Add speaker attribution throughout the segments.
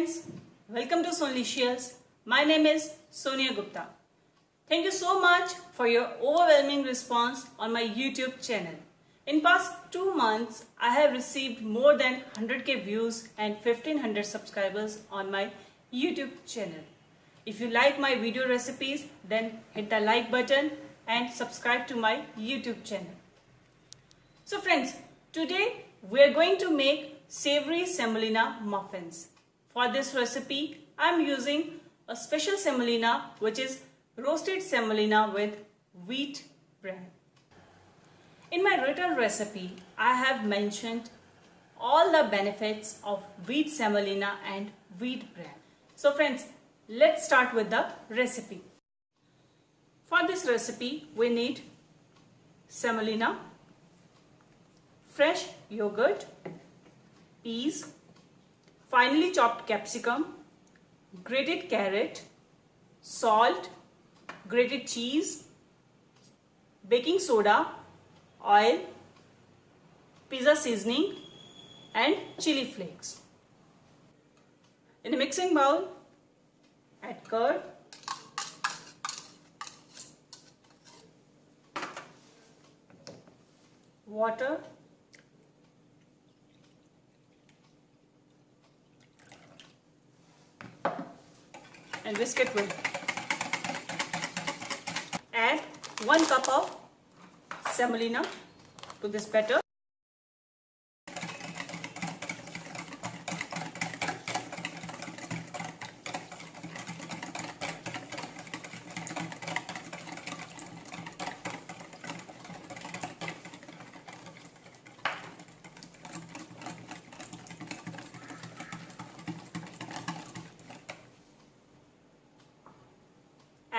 Speaker 1: friends, welcome to Sonlicious. My name is Sonia Gupta. Thank you so much for your overwhelming response on my YouTube channel. In past 2 months, I have received more than 100k views and 1500 subscribers on my YouTube channel. If you like my video recipes, then hit the like button and subscribe to my YouTube channel. So friends, today we are going to make savory semolina muffins. For this recipe, I am using a special semolina which is roasted semolina with wheat bran. In my written recipe, I have mentioned all the benefits of wheat semolina and wheat bran. So friends, let's start with the recipe. For this recipe, we need semolina, fresh yogurt, peas, finely chopped capsicum, grated carrot, salt, grated cheese, baking soda, oil, pizza seasoning and chili flakes. In a mixing bowl, add curd, water and whisk it well. Add 1 cup of semolina to this batter.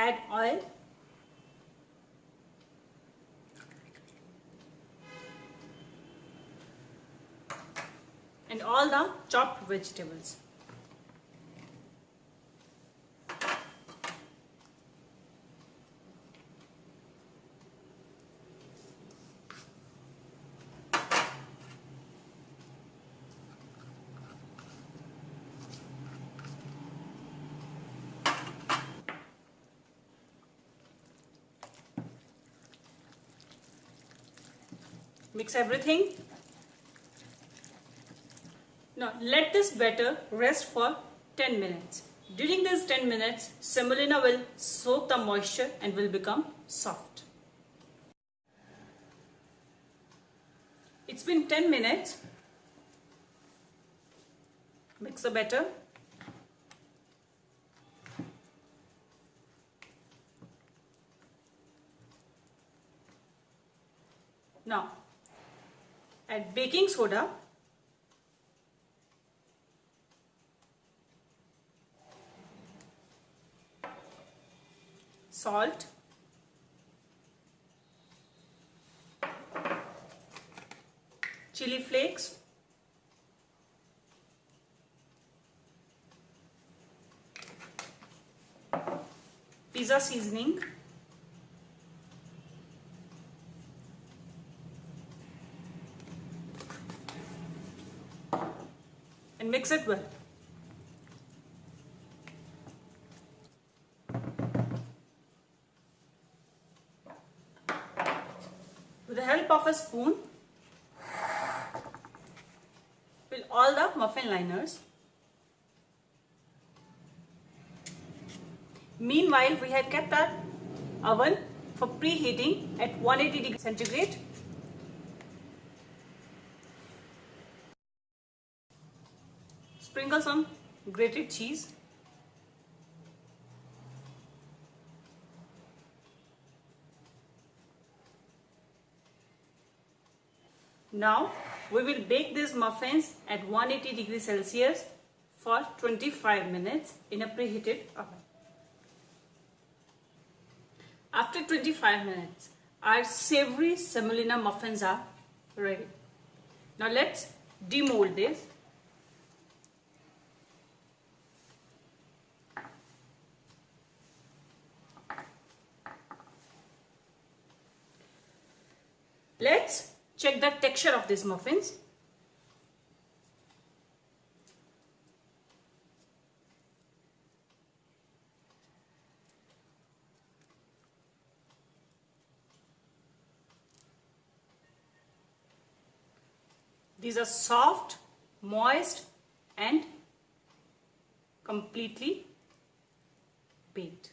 Speaker 1: add oil and all the chopped vegetables mix everything. Now let this batter rest for 10 minutes. During these 10 minutes semolina will soak the moisture and will become soft. It's been 10 minutes. Mix the batter. Now add baking soda. Salt. Chili flakes. Pizza seasoning mix it well. With the help of a spoon, fill all the muffin liners. Meanwhile, we have kept our oven for preheating at 180 degrees centigrade Sprinkle some grated cheese. Now we will bake these muffins at 180 degrees Celsius for 25 minutes in a preheated oven. After 25 minutes, our savory semolina muffins are ready. Now let's demold this Check the texture of these muffins. These are soft, moist and completely baked.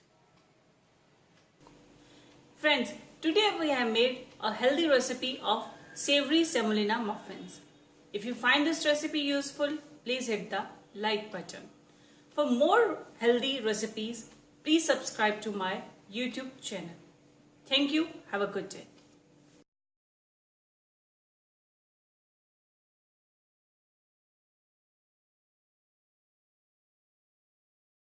Speaker 1: Friends, today we have made a healthy recipe of savory semolina muffins. If you find this recipe useful, please hit the like button. For more healthy recipes, please subscribe to my YouTube channel. Thank you. Have a good day.